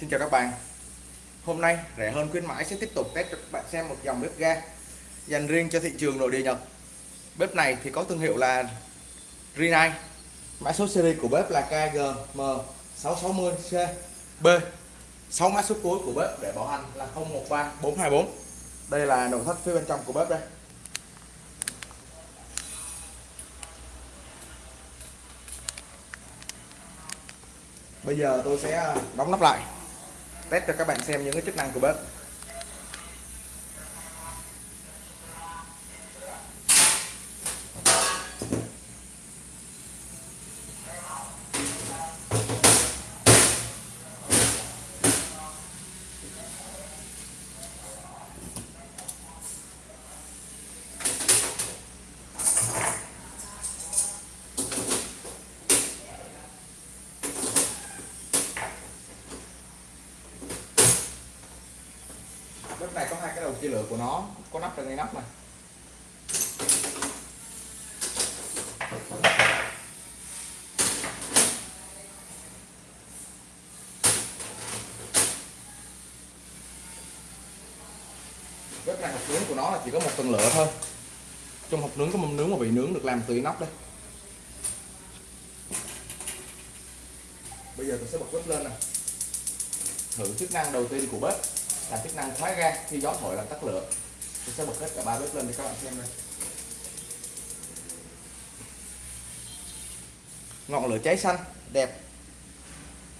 Xin chào các bạn. Hôm nay rẻ hơn khuyến mãi sẽ tiếp tục test cho các bạn xem một dòng bếp ga dành riêng cho thị trường nội địa Nhật. Bếp này thì có thương hiệu là Rinnai. Mã số series của bếp là KGM660CB 6 mã số cuối của bếp để bảo hành là 013424 Đây là nội thất phía bên trong của bếp đây. Bây giờ tôi sẽ à, đóng nắp lại test cho các bạn xem những cái chức năng của bếp. Này có hai cái đầu chia lửa của nó, có nắp trên ngay nắp này. Bếp này hộp nướng của nó là chỉ có một tầng lửa thôi. Trong hộp nướng có mâm nướng và vị nướng được làm từ inox đây. Bây giờ tôi sẽ bật bếp lên nè. Thử chức năng đầu tiên của bếp là chức năng khóa ga khi gió thổi làm tắt lửa. Tôi sẽ bật hết cả ba bếp lên để các bạn xem đây. Ngọn lửa cháy xanh, đẹp.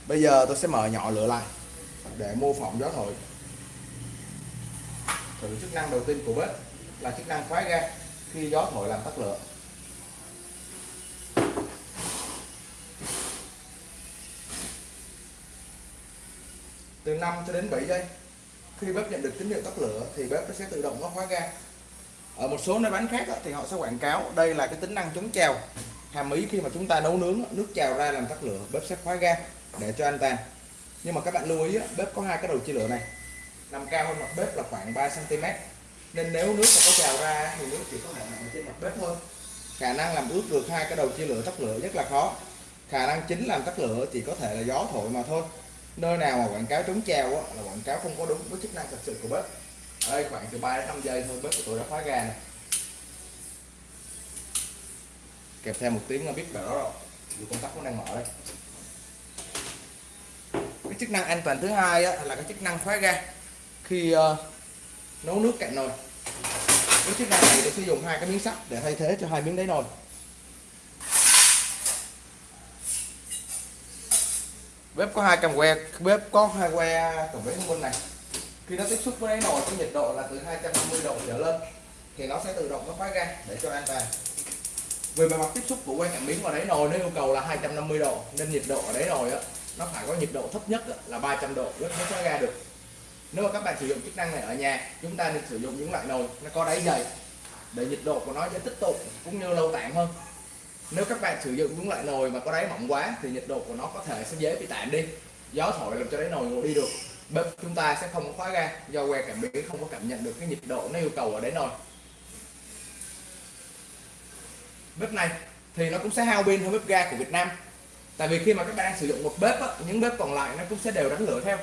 Bây giờ tôi sẽ mở nhỏ lửa lại để mô phỏng gió thổi. Thử chức năng đầu tiên của bếp là chức năng khóa ga khi gió thổi làm tắt lửa. Từ 5 cho đến 7 giây khi bếp nhận được tín hiệu tắt lửa, thì bếp nó sẽ tự động nó khóa ga. Ở một số nơi bán khác thì họ sẽ quảng cáo, đây là cái tính năng chống trào. Hàm ý khi mà chúng ta nấu nướng nước trào ra làm tắt lửa, bếp sẽ khóa ga để cho an toàn. Nhưng mà các bạn lưu ý bếp có hai cái đầu chia lửa này. Nằm cao hơn mặt bếp là khoảng 3 cm nên nếu nước mà có trào ra thì nước chỉ có thể nằm trên mặt bếp thôi. Khả năng làm ướt được hai cái đầu chia lửa tắt lửa rất là khó. Khả năng chính làm tắt lửa chỉ có thể là gió thổi mà thôi nơi nào mà quảng cáo chống treo á, là quảng cáo không có đúng với chức năng thật sự của bếp. Ở đây khoảng từ 3 đến 5 giây thôi bếp của tôi đã khóa ga này kèm theo một tiếng là biết đó rồi. Dù công tắc cũng đang mở đây. Cái chức năng an toàn thứ hai á, là cái chức năng khóa ga. Khi uh, nấu nước cạnh nồi. Cái chức năng này tôi sử dụng hai cái miếng sắt để thay thế cho hai miếng đáy nồi. Bếp có hai cam que, bếp có hai que tổng bếp thông minh này. Khi nó tiếp xúc với đáy nồi có nhiệt độ là từ 250 độ trở lên, thì nó sẽ tự động nó khóa ga để cho an toàn. Về mặt tiếp xúc của que cảm biến vào đáy nồi, nó yêu cầu là 250 độ, nên nhiệt độ ở đáy nồi á, nó phải có nhiệt độ thấp nhất là 300 độ bếp mới khóa ga được. Nếu mà các bạn sử dụng chức năng này ở nhà, chúng ta nên sử dụng những loại nồi nó có đáy dày, để nhiệt độ của nó sẽ tích tụ cũng như lâu tản hơn nếu các bạn sử dụng đúng loại nồi mà có đáy mỏng quá thì nhiệt độ của nó có thể sẽ dễ bị tản đi. Gió thổi làm cho đáy nồi ngồi đi được. Bếp chúng ta sẽ không có khóa ga do que cảm biến không có cảm nhận được cái nhiệt độ nó yêu cầu ở đáy nồi. Bếp này thì nó cũng sẽ hao pin hơn bếp ga của Việt Nam. Tại vì khi mà các bạn sử dụng một bếp á, những bếp còn lại nó cũng sẽ đều đánh lửa theo.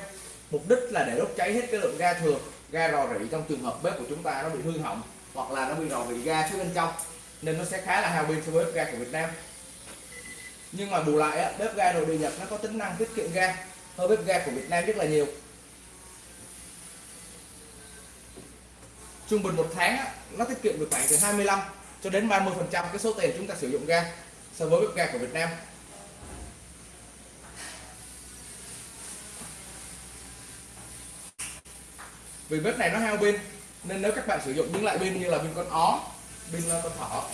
Mục đích là để đốt cháy hết cái lượng ga thừa ga rò rỉ trong trường hợp bếp của chúng ta nó bị hư hỏng hoặc là nó bị rò rỉ ga phía bên trong nên nó sẽ khá là hao pin so với bếp ga của Việt Nam. Nhưng mà bù lại bếp ga nội địa Nhật nó có tính năng tiết kiệm ga hơn bếp ga của Việt Nam rất là nhiều. Trung bình một tháng nó tiết kiệm được khoảng từ 25 cho đến 30 phần trăm cái số tiền chúng ta sử dụng ga so với bếp ga của Việt Nam. Vì bếp này nó hao pin, nên nếu các bạn sử dụng những loại pin như là pin con ó pin ờ, con thỏ.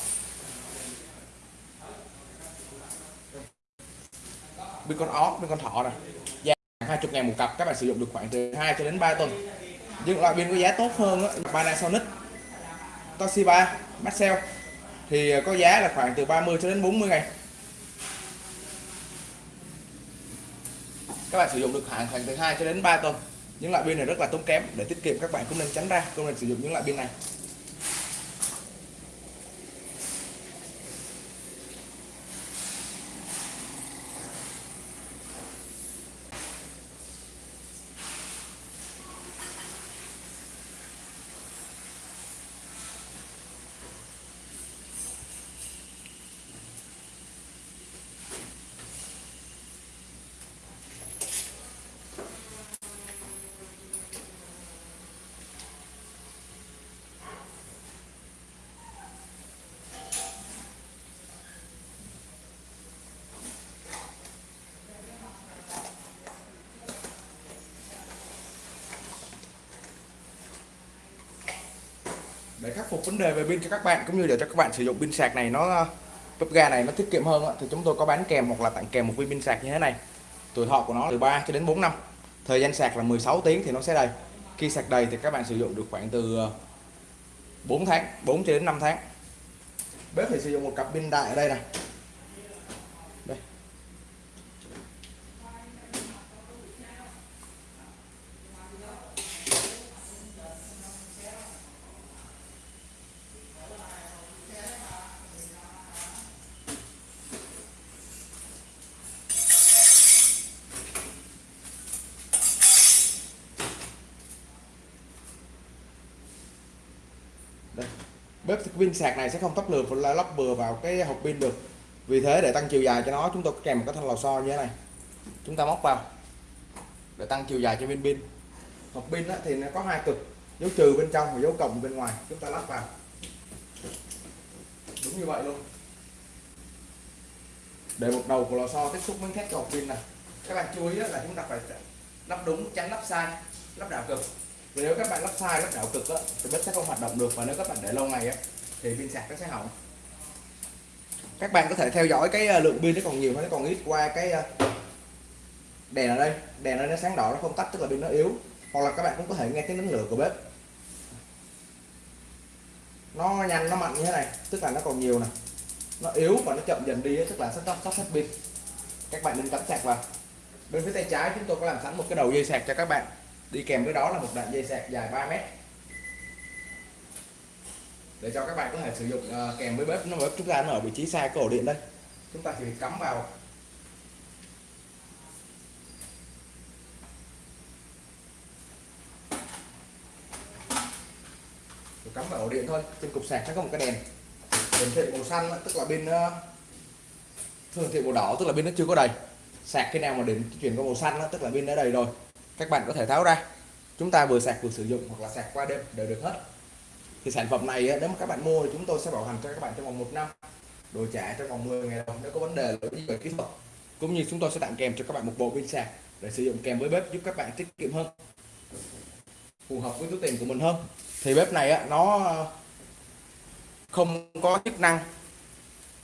Pin con ốc pin con thỏ này giá 20 ngàn một cặp các bạn sử dụng được khoảng từ 2 cho đến 3 tuần. Nhưng loại pin có giá tốt hơn á, Panasonic Toshiba Maxell. Thì ờ, có giá là khoảng từ 30 cho đến 40 ngày các bạn sử dụng được khoảng khoảng từ 2 cho đến 3 tuần. Những loại pin này rất là tốn kém để tiết kiệm các bạn cũng nên tránh ra không nên sử dụng những loại pin này. Để khắc phục vấn đề về pin cho các bạn, cũng như để cho các bạn sử dụng pin sạc này, nó ờ, bếp ga này nó tiết kiệm hơn thì chúng tôi có bán kèm hoặc là tặng kèm một viên pin sạc như thế này. Tuổi thọ của nó từ 3 cho đến 4 năm. Thời gian sạc là 16 tiếng thì nó sẽ đầy. Khi sạc đầy thì các bạn sử dụng được khoảng từ ờ, 4 tháng 4 cho đến 5 tháng. Bếp thì sử dụng một cặp pin đại ở đây này đây đây bếp pin sạc này sẽ không tóc lượt và lắp bừa vào cái hộp pin được. Vì thế để tăng chiều dài cho nó, chúng tôi kèm một cái thanh lò xo như thế này. Chúng ta móc vào để tăng chiều dài cho viên pin. Hộp pin thì nó có hai cực, dấu trừ bên trong và dấu cộng bên ngoài. Chúng ta lắp vào. Đúng như vậy luôn. Để một đầu của lò xo tiếp xúc với thép cho hộp pin này. Các bạn chú ý là chúng ta phải lắp đúng, tránh lắp sai, lắp đảo cực nếu các bạn lắp sai lắp đảo cực á, thì bếp sẽ không hoạt động được. Và nếu các bạn để lâu ngày á, thì pin sạc nó sẽ hỏng. Các bạn có thể theo dõi cái ờ, lượng pin nó còn nhiều hay nó còn ít qua cái ờ, đèn ở đây. Đèn ở đây nó sáng đỏ nó không tắt tức là pin nó yếu. Hoặc là các bạn cũng có thể nghe tiếng đánh lửa của bếp. Nó nhanh nó mạnh như thế này tức là nó còn nhiều nè. Nó yếu và nó chậm dần đi tức là sắp sắp hết pin. Các bạn nên cắm sạc vào. Bên phía tay trái chúng tôi có làm sẵn một cái đầu dây sạc cho các bạn đi kèm với đó là một đoạn dây sạc dài 3 mét. Để cho các bạn có thể sử dụng uh, kèm với bếp nó bếp chúng ta nó ở vị trí xa cái ổ điện đây. Chúng ta chỉ cắm vào. Cắm vào ổ điện thôi trên cục sạc nó có một cái đèn. Hiển thị màu xanh tức là pin hiển thường thị màu đỏ tức là pin nó chưa có đầy. Sạc cái nào mà đến chuyển qua màu xanh tức là pin đã đầy rồi các bạn có thể tháo ra. Chúng ta vừa sạc vừa sử dụng hoặc là sạc qua đêm đều được hết. Thì sản phẩm này nếu mà các bạn mua thì chúng tôi sẽ bảo hành cho các bạn trong vòng một năm. Đổi trả trong vòng 10 ngày đồng nếu có vấn đề lỗi về kỹ thuật. Cũng như chúng tôi sẽ tặng kèm cho các bạn một bộ pin sạc để sử dụng kèm với bếp giúp các bạn tiết kiệm hơn phù hợp với túi tiền của mình hơn. Thì bếp này á, nó không có chức năng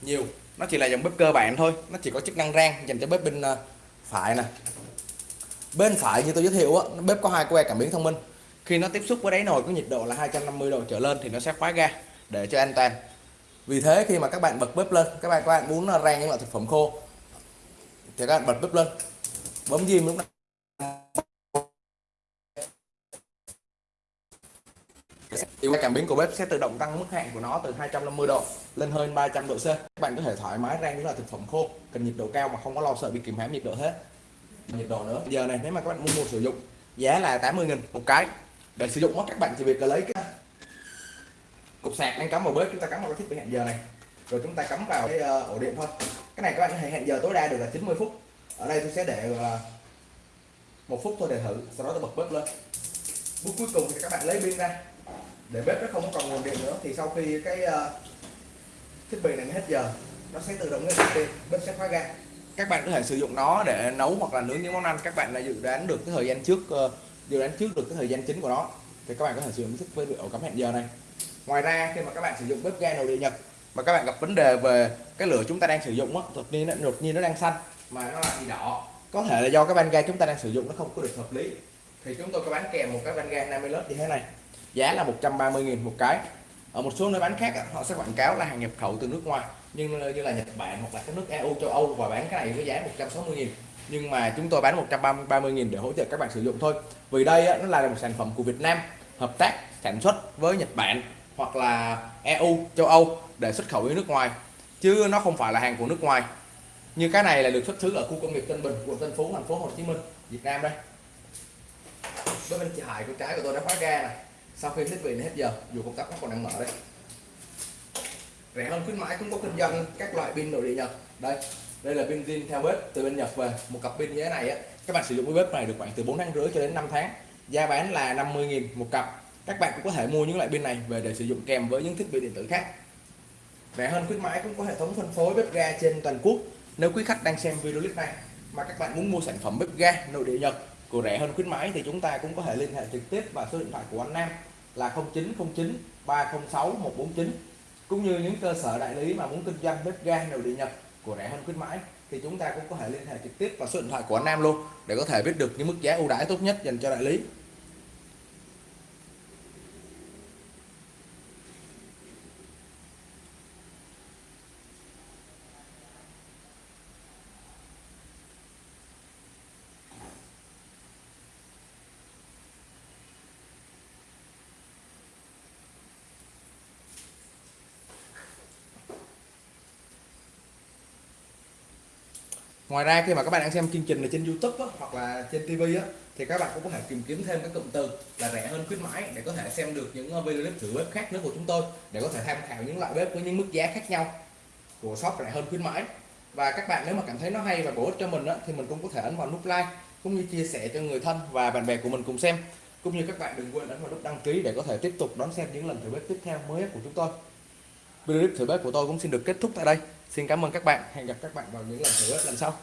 nhiều. Nó chỉ là dòng bếp cơ bản thôi. Nó chỉ có chức năng rang dành cho bếp bên ờ, phải nè bên phải như tôi giới thiệu á bếp có hai que cảm biến thông minh. Khi nó tiếp xúc với đáy nồi có nhiệt độ là 250 độ trở lên thì nó sẽ khóa ga để cho an toàn. Vì thế khi mà các bạn bật bếp lên, các bạn các bạn muốn rang những loại thực phẩm khô, thì các bạn bật bếp lên. Bấm diêm lúc này. Thì cảm biến của bếp sẽ tự động tăng mức hạn của nó từ 250 độ lên hơn 300 độ C. Các bạn có thể thoải mái rang những loại thực phẩm khô, cần nhiệt độ cao mà không có lo sợ bị kìm hãm nhiệt độ hết nhiệt độ nữa. Giờ này, nếu mà các bạn muốn mua sử dụng, giá là 80 nghìn một cái. Để sử dụng các bạn chỉ việc là lấy cái cục sạc đang cắm vào bếp, chúng ta cắm vào cái thiết bị hẹn giờ này. Rồi chúng ta cắm vào cái ờ, ổ điện thôi. Cái này các bạn có thể hẹn giờ tối đa được là 90 phút. Ở đây tôi sẽ để ờ, một phút thôi để thử, sau đó tôi bật bếp lên. Bước cuối cùng thì các bạn lấy pin ra. Để bếp nó không còn nguồn điện nữa, thì sau khi cái ờ, thiết bị này hết giờ, nó sẽ tự động ngưng pin, bếp sẽ khóa ga các bạn có thể sử dụng nó để nấu hoặc là nướng những món ăn. Các bạn đã dự đoán được cái thời gian trước ờ, dự đoán trước được cái thời gian chính của nó. Thì các bạn có thể sử dụng thức với ổ cắm hẹn giờ này. Ngoài ra, khi mà các bạn sử dụng bếp ga nội địa nhật mà các bạn gặp vấn đề về cái lửa chúng ta đang sử dụng á, đột nhiên nó, đột nhiên nó đang xanh mà nó lại bị đỏ, có thể là do cái van ga chúng ta đang sử dụng nó không có được hợp lý. Thì chúng tôi có bán kèm một cái van ga 50 lớp như thế này. Giá là 130.000 một cái ở một số nơi bán khác họ sẽ quảng cáo là hàng nhập khẩu từ nước ngoài, nhưng, như là Nhật Bản hoặc là các nước EU châu Âu và bán cái này với giá 160.000 nhưng mà chúng tôi bán 130.000 để hỗ trợ các bạn sử dụng thôi. Vì đây nó là một sản phẩm của Việt Nam, hợp tác, sản xuất với Nhật Bản hoặc là EU châu Âu để xuất khẩu đi nước ngoài. Chứ nó không phải là hàng của nước ngoài. Như cái này là được xuất xứ ở khu công nghiệp Tân Bình, quận Tân Phú, thành phố Hồ Chí Minh, Việt Nam đây. Bên chị Hải của trái của tôi đã khóa ga này sau khi thiết bị hết giờ, dù công tắc nó còn đang mở đây rẻ hơn khuyến mãi cũng có kinh doanh, các loại pin nội địa nhật. Đây đây là pin zin theo bếp từ bên nhật về. Một cặp pin như thế này á, các bạn sử dụng cái bếp này được khoảng từ 4 tháng rưỡi cho đến 5 tháng. Giá bán là 50.000 một cặp. Các bạn cũng có thể mua những loại pin này về để sử dụng kèm với những thiết bị điện tử khác. Rẻ hơn khuyến mãi cũng có hệ thống phân phối bếp ga trên toàn quốc. Nếu quý khách đang xem video clip này mà các bạn muốn mua sản phẩm bếp ga nội địa nhật của rẻ hơn khuyến mãi thì chúng ta cũng có thể liên hệ trực tiếp vào số điện thoại của anh Nam là 0909 306 149 cũng như những cơ sở đại lý mà muốn kinh doanh bếp ga đầu địa nhập của rẻ hơn khuyến mãi, thì chúng ta cũng có thể liên hệ trực tiếp vào số điện thoại của anh Nam luôn để có thể biết được những mức giá ưu đãi tốt nhất dành cho đại lý. Ngoài ra khi mà các bạn đang xem chương trình này trên YouTube á, hoặc là trên TV á, thì các bạn cũng có thể tìm kiếm thêm các cụm từ là rẻ hơn khuyến mãi để có thể xem được những ờ, video clip thử bếp khác nữa của chúng tôi để có thể tham khảo những loại bếp với những mức giá khác nhau của shop rẻ hơn khuyến mãi. Và các bạn nếu mà cảm thấy nó hay và bổ ích cho mình á, thì mình cũng có thể ấn vào nút like cũng như chia sẻ cho người thân và bạn bè của mình cùng xem. Cũng như các bạn đừng quên ấn vào nút đăng ký để có thể tiếp tục đón xem những lần thử bếp tiếp theo mới của chúng tôi. Video clip thử bếp của tôi cũng xin được kết thúc tại đây xin cảm ơn các bạn. Hẹn gặp các bạn vào những lần thử lần sau.